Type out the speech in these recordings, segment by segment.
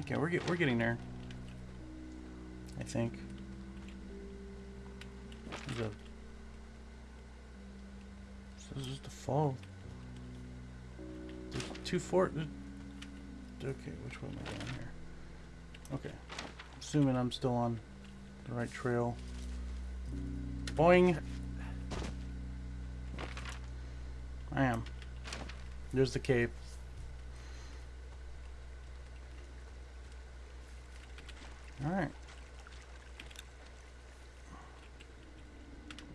Okay, we're get, we're getting there. I think. A. This is the fall. There's two fort. Okay, which way am I going here? Okay, assuming I'm still on the right trail. Boing. I am. There's the cave. Alright.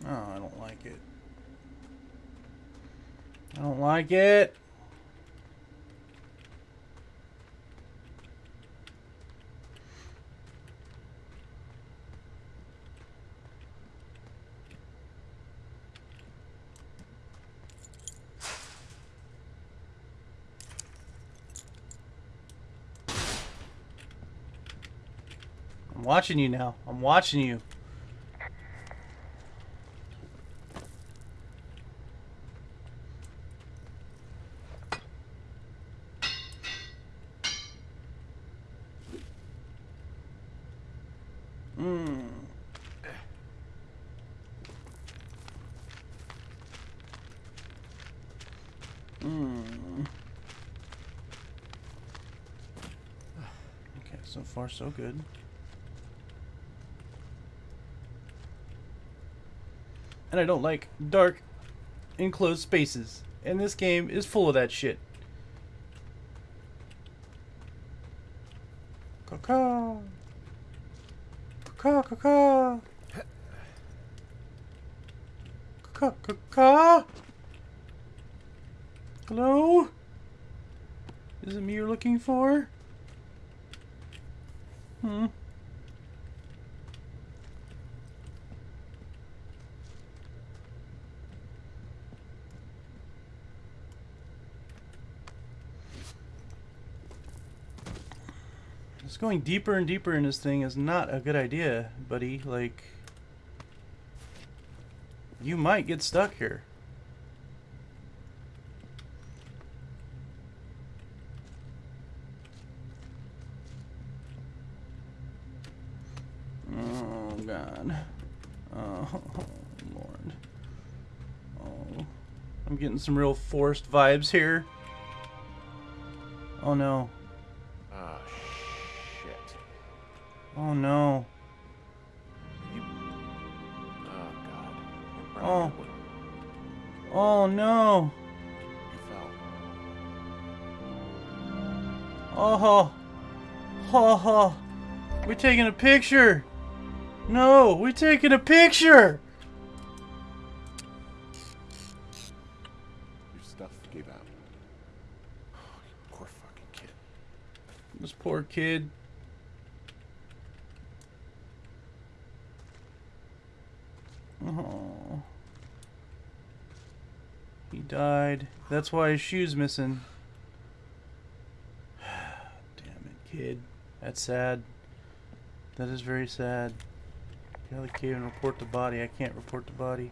Oh, I don't like it. I don't like it. I'm watching you now. I'm watching you. Mm. Mm. Okay, so far so good. And I don't like dark, enclosed spaces. And this game is full of that shit. Caw Caw caw Caw caw Hello? Is it me you're looking for? Hmm. Going deeper and deeper in this thing is not a good idea, buddy. Like, you might get stuck here. Oh, God. Oh, Lord. Oh. I'm getting some real forced vibes here. Oh, no. Oh, no. You... Oh, God. Oh. Oh, no. You fell. Oh, oh, oh. We taking a picture. No, we're taking a picture. Your stuff gave out. Oh, you poor fucking kid. This poor kid. Oh. He died. That's why his shoe's missing. Damn it, kid. That's sad. That is very sad. Get the cave and report the body. I can't report the body.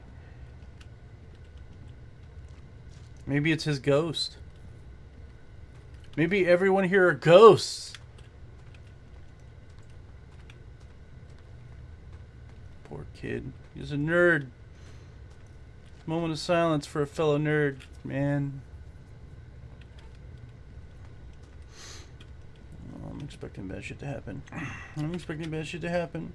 Maybe it's his ghost. Maybe everyone here are ghosts. Kid. He's a nerd. Moment of silence for a fellow nerd, man. Oh, I'm expecting bad shit to happen. I'm expecting bad shit to happen.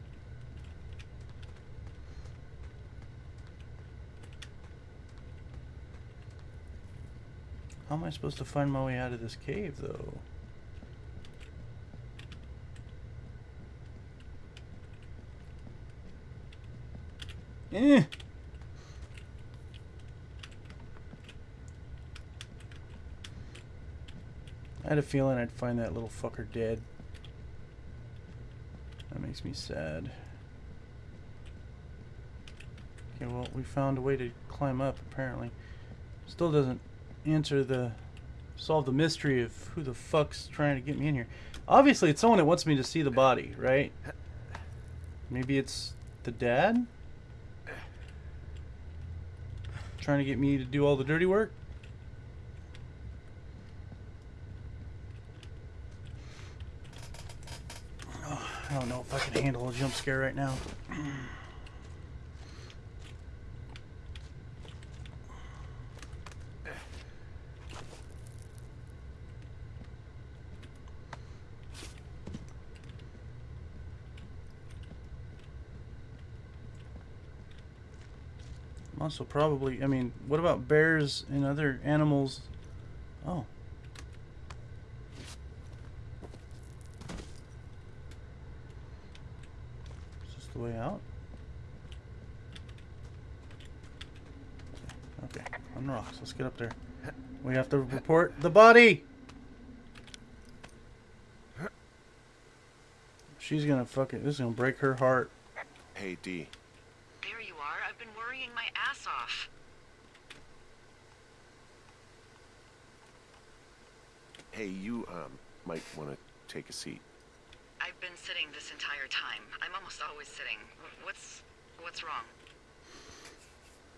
How am I supposed to find my way out of this cave, though? Eh. I had a feeling I'd find that little fucker dead. That makes me sad. Okay, well, we found a way to climb up, apparently. Still doesn't answer the... solve the mystery of who the fuck's trying to get me in here. Obviously, it's someone that wants me to see the body, right? Maybe it's the dad? Trying to get me to do all the dirty work? Oh, I don't know if I can handle a jump scare right now. Also, probably. I mean, what about bears and other animals? Oh. Is this the way out? Okay, on the rocks. Let's get up there. We have to report the body. She's gonna fuck it. This is gonna break her heart. Hey, D. There you are. I've been worrying ass off. Hey, you um might want to take a seat. I've been sitting this entire time. I'm almost always sitting. What's what's wrong?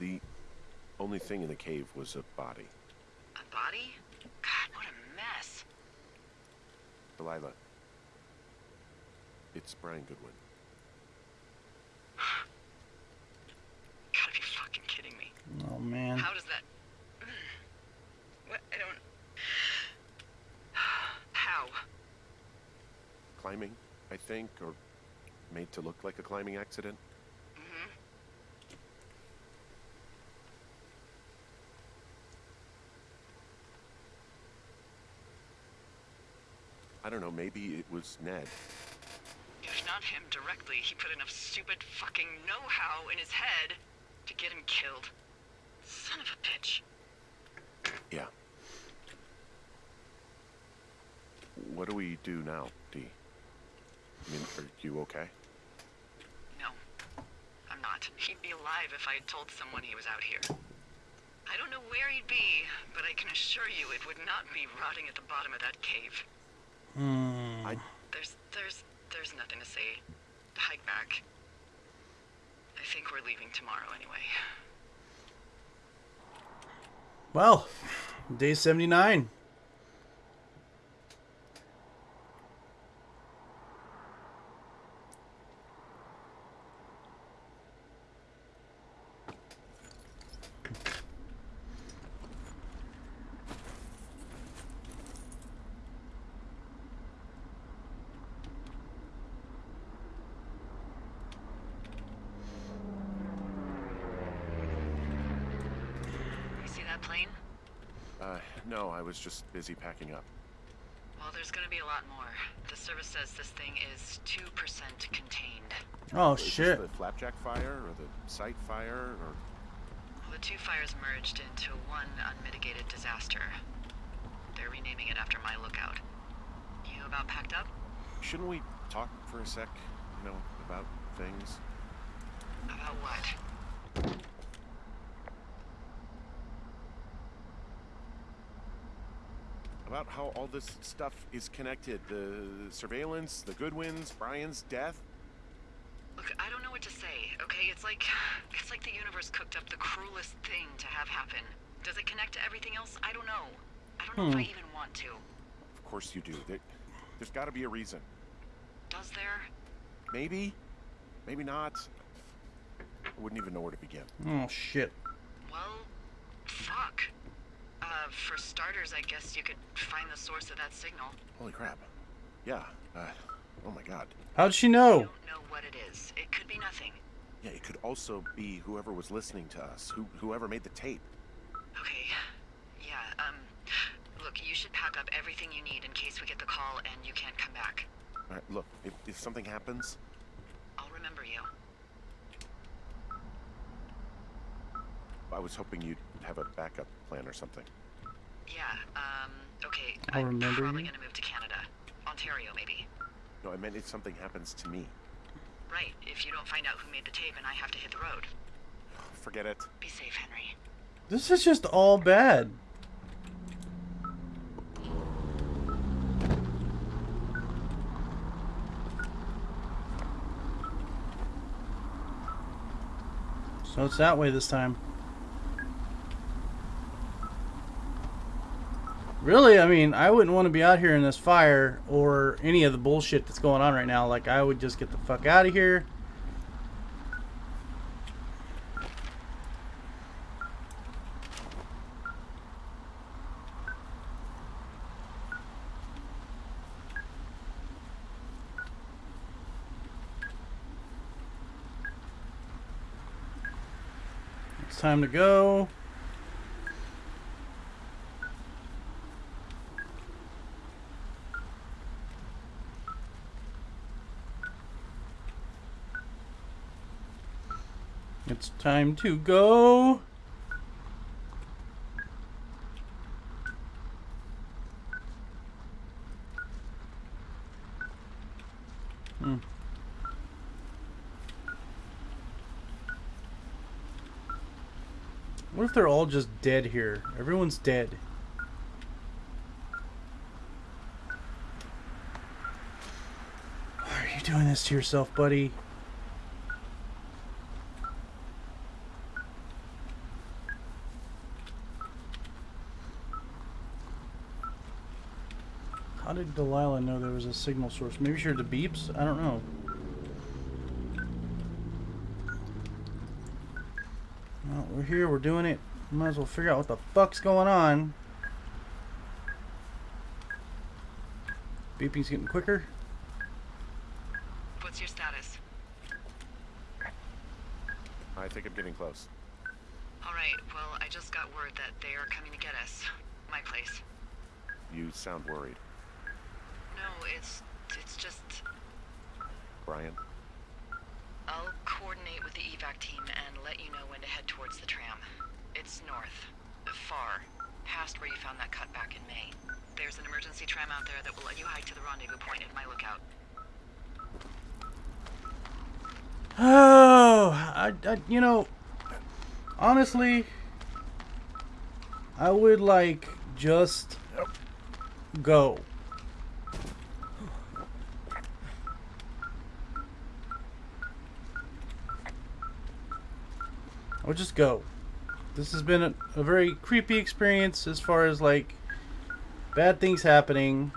The only thing in the cave was a body. A body? God, what a mess. Delilah. It's Brian Goodwin. Gotta be fucking kidding me. Oh man. How does that? What? I don't. How? Climbing, I think, or made to look like a climbing accident. hmm I don't know, maybe it was Ned. If not him directly, he put enough stupid fucking know-how in his head to get him killed. Son of a bitch. Yeah. What do we do now, D? I mean, are you okay? No, I'm not. He'd be alive if I had told someone he was out here. I don't know where he'd be, but I can assure you it would not be rotting at the bottom of that cave. Hmm. I There's, there's, there's nothing to say. Hike back. I think we're leaving tomorrow anyway. Well, day 79. That plane? uh no, I was just busy packing up. Well, there's gonna be a lot more. The service says this thing is 2% contained. Oh Is shit. the flapjack fire or the site fire or Well, the two fires merged into one unmitigated disaster. They're renaming it after my lookout. You about packed up? shouldn't we talk for a sec, you know, about things? About what? About how all this stuff is connected. The surveillance, the Goodwins, Brian's death. Look, I don't know what to say, okay? It's like it's like the universe cooked up the cruelest thing to have happen. Does it connect to everything else? I don't know. I don't know if I Hmm. even want to. Of course you do. There, there's got to be a reason. Does there? Maybe, maybe not. I wouldn't even know where to begin. Oh shit. Well, fuck. Uh, for starters, I guess you could find the source of that signal. Holy crap. Yeah. Uh, oh my god. How'd she know? I know? don't know what it is. It could be nothing. Yeah, it could also be whoever was listening to us, who whoever made the tape. Okay. Yeah, um, look, you should pack up everything you need in case we get the call and you can't come back. All right, look, if, if something happens, I'll remember you. I was hoping you'd have a backup plan or something. Yeah, um, okay. I'll I'm remember probably you. gonna move to Canada. Ontario, maybe. No, I meant if something happens to me. Right, if you don't find out who made the tape and I have to hit the road. Forget it. Be safe, Henry. This is just all bad. So it's that way this time. Really, I mean, I wouldn't want to be out here in this fire or any of the bullshit that's going on right now. Like, I would just get the fuck out of here. It's time to go. It's time to go. Hmm. What if they're all just dead here? Everyone's dead. Why are you doing this to yourself, buddy? How did Delilah know there was a signal source? Maybe she heard the beeps? I don't know. Well, we're here, we're doing it. Might as well figure out what the fuck's going on. Beeping's getting quicker. What's your status? I think I'm getting close. Alright, well, I just got word that they are coming to get us. My place. You sound worried. No, it's. it's just. Brian? I'll coordinate with the evac team and let you know when to head towards the tram. It's north. Far. Past where you found that cut back in May. There's an emergency tram out there that will let you hike to the rendezvous point at my lookout. Oh, I, I, you know, honestly, I would like just go. I would just go. This has been a, a very creepy experience as far as like bad things happening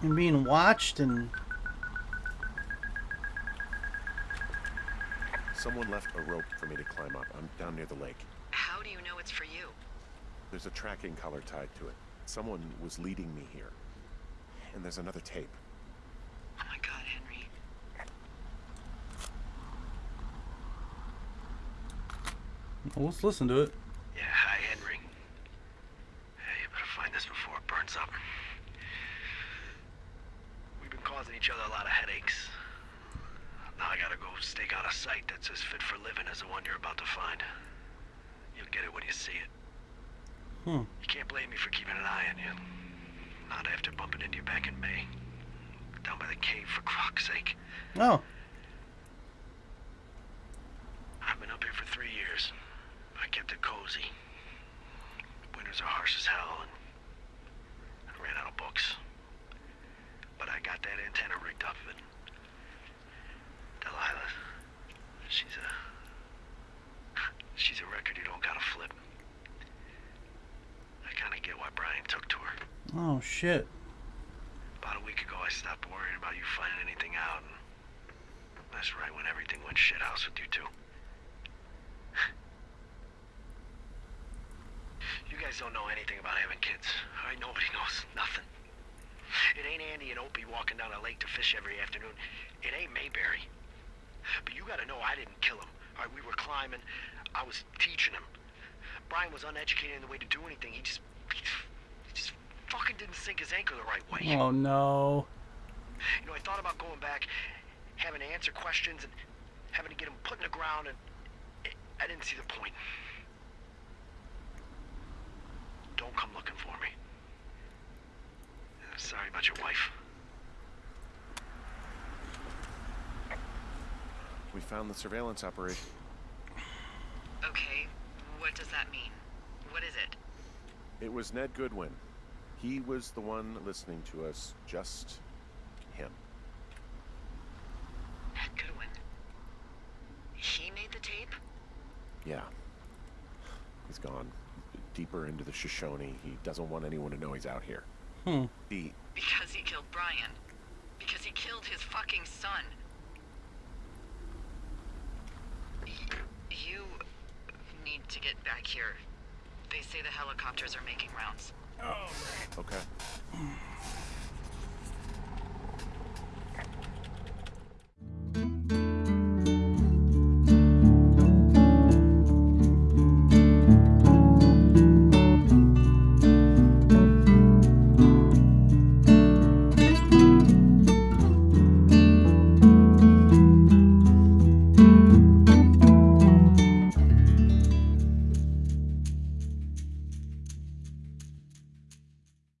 and being watched and Someone left a rope for me to climb up. I'm down near the lake. How do you know it's for you? There's a tracking collar tied to it. Someone was leading me here. And there's another tape. Oh my god, Henry. Well, let's listen to it. Yeah, hi, Henry. Hey, you better find this before it burns up. We've been causing each other a lot of headaches. Now I gotta go stake out a site that's as fit for living as the one you're about to find. You'll get it when you see it. Hmm. You can't blame me for keeping an eye on you. Not after bumping into you back in May. Down by the cave, for croc's sake. Oh, I've been up here for three years. I kept it cozy. Winters are harsh as hell, and I ran out of books. But I got that antenna rigged up, and Delilah, she's a she's a record you don't gotta flip. I kind of get why Brian took to her. oh shit. About a week ago, I stopped worrying about you finding anything out. And that's right when everything went shithouse with you two. you guys don't know anything about having kids. All right, nobody knows nothing. It ain't Andy and Opie walking down a lake to fish every afternoon. It ain't Mayberry. But you gotta know I didn't kill him. All right, we were climbing. I was teaching him. Brian was uneducated in the way to do anything. He just, he just fucking didn't sink his anchor the right way. Oh no. You know, I thought about going back, having to answer questions, and having to get him put in the ground, and I didn't see the point. Don't come looking for me. Sorry about your wife. We found the surveillance operation. Okay, what does that mean? What is it? It was Ned Goodwin. He was the one listening to us. Just him. Ned Goodwin. He made the tape? Yeah. He's gone deeper into the Shoshone. He doesn't want anyone to know he's out here. Hmm. The Because he killed Brian. Because he killed his fucking son. You need to get back here. They say the helicopters are making rounds. okay.